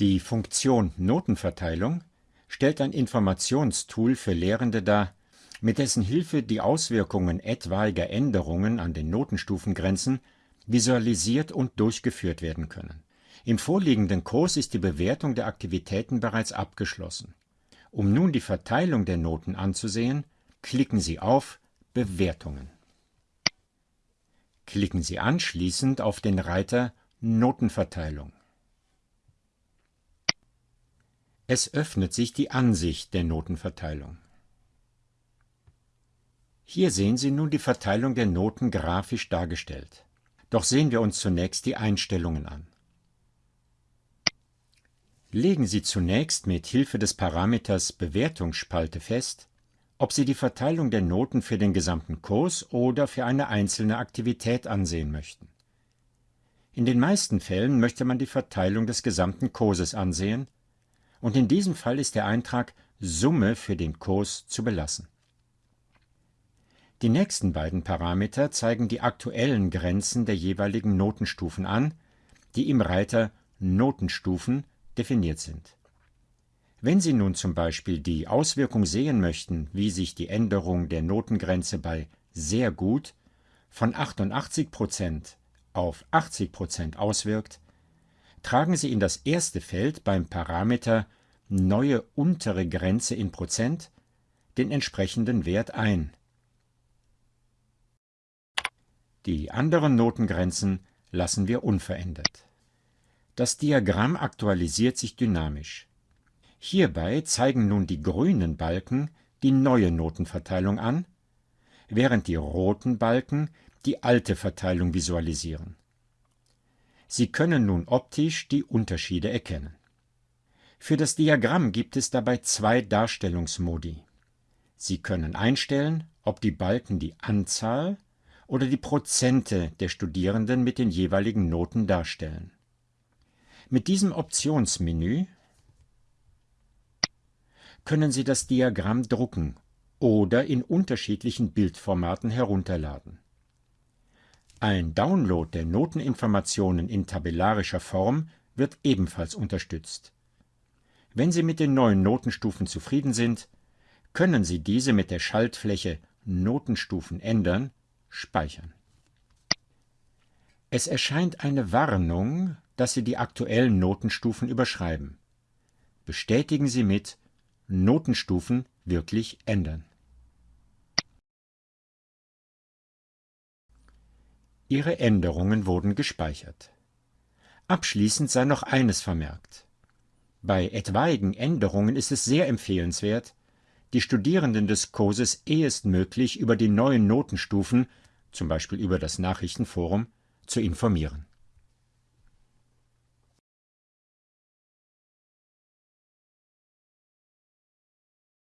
Die Funktion Notenverteilung stellt ein Informationstool für Lehrende dar, mit dessen Hilfe die Auswirkungen etwaiger Änderungen an den Notenstufengrenzen visualisiert und durchgeführt werden können. Im vorliegenden Kurs ist die Bewertung der Aktivitäten bereits abgeschlossen. Um nun die Verteilung der Noten anzusehen, klicken Sie auf Bewertungen. Klicken Sie anschließend auf den Reiter Notenverteilung. Es öffnet sich die Ansicht der Notenverteilung. Hier sehen Sie nun die Verteilung der Noten grafisch dargestellt. Doch sehen wir uns zunächst die Einstellungen an. Legen Sie zunächst mit Hilfe des Parameters Bewertungsspalte fest, ob Sie die Verteilung der Noten für den gesamten Kurs oder für eine einzelne Aktivität ansehen möchten. In den meisten Fällen möchte man die Verteilung des gesamten Kurses ansehen, und in diesem Fall ist der Eintrag Summe für den Kurs zu belassen. Die nächsten beiden Parameter zeigen die aktuellen Grenzen der jeweiligen Notenstufen an, die im Reiter Notenstufen definiert sind. Wenn Sie nun zum Beispiel die Auswirkung sehen möchten, wie sich die Änderung der Notengrenze bei sehr gut von 88% auf 80% auswirkt, tragen Sie in das erste Feld beim Parameter Neue untere Grenze in Prozent den entsprechenden Wert ein. Die anderen Notengrenzen lassen wir unverändert. Das Diagramm aktualisiert sich dynamisch. Hierbei zeigen nun die grünen Balken die neue Notenverteilung an, während die roten Balken die alte Verteilung visualisieren. Sie können nun optisch die Unterschiede erkennen. Für das Diagramm gibt es dabei zwei Darstellungsmodi. Sie können einstellen, ob die Balken die Anzahl oder die Prozente der Studierenden mit den jeweiligen Noten darstellen. Mit diesem Optionsmenü können Sie das Diagramm drucken oder in unterschiedlichen Bildformaten herunterladen. Ein Download der Noteninformationen in tabellarischer Form wird ebenfalls unterstützt. Wenn Sie mit den neuen Notenstufen zufrieden sind, können Sie diese mit der Schaltfläche Notenstufen ändern speichern. Es erscheint eine Warnung, dass Sie die aktuellen Notenstufen überschreiben. Bestätigen Sie mit Notenstufen wirklich ändern. Ihre Änderungen wurden gespeichert. Abschließend sei noch eines vermerkt. Bei etwaigen Änderungen ist es sehr empfehlenswert, die Studierenden des Kurses ehestmöglich über die neuen Notenstufen, zum Beispiel über das Nachrichtenforum, zu informieren